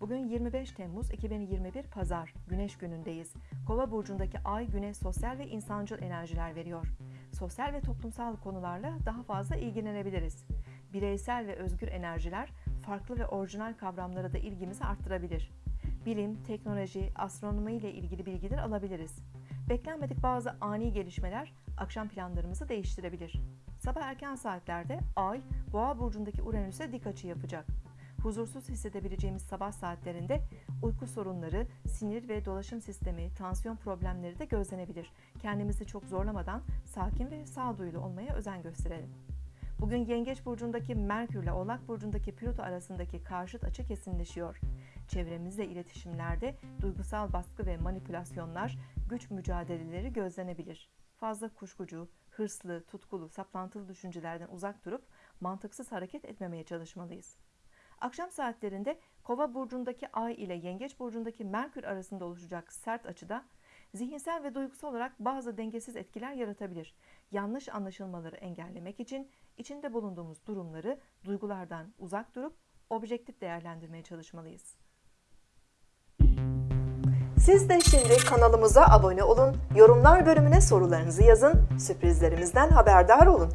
Bugün 25 Temmuz 2021 Pazar, Güneş günündeyiz. Kova burcundaki Ay Güne sosyal ve insancıl enerjiler veriyor. Sosyal ve toplumsal konularla daha fazla ilgilenebiliriz. Bireysel ve özgür enerjiler farklı ve orijinal kavramlara da ilgimizi arttırabilir. Bilim, teknoloji, astronomi ile ilgili bilgiler alabiliriz. Beklenmedik bazı ani gelişmeler akşam planlarımızı değiştirebilir. Sabah erken saatlerde Ay, Boğa burcundaki Uranüs'e dik açı yapacak. Huzursuz hissedebileceğimiz sabah saatlerinde uyku sorunları, sinir ve dolaşım sistemi, tansiyon problemleri de gözlenebilir. Kendimizi çok zorlamadan sakin ve sağduyulu olmaya özen gösterelim. Bugün Yengeç burcundaki Merkür ile Oğlak burcundaki Plüto arasındaki karşıt açı kesinleşiyor. Çevremizle iletişimlerde duygusal baskı ve manipülasyonlar, güç mücadeleleri gözlenebilir. Fazla kuşkucu, hırslı, tutkulu, saplantılı düşüncelerden uzak durup mantıksız hareket etmemeye çalışmalıyız. Akşam saatlerinde Kova burcundaki Ay ile Yengeç burcundaki Merkür arasında oluşacak sert açıda zihinsel ve duygusal olarak bazı dengesiz etkiler yaratabilir. Yanlış anlaşılmaları engellemek için içinde bulunduğumuz durumları duygulardan uzak durup objektif değerlendirmeye çalışmalıyız. Siz de şimdi kanalımıza abone olun, yorumlar bölümüne sorularınızı yazın, sürprizlerimizden haberdar olun.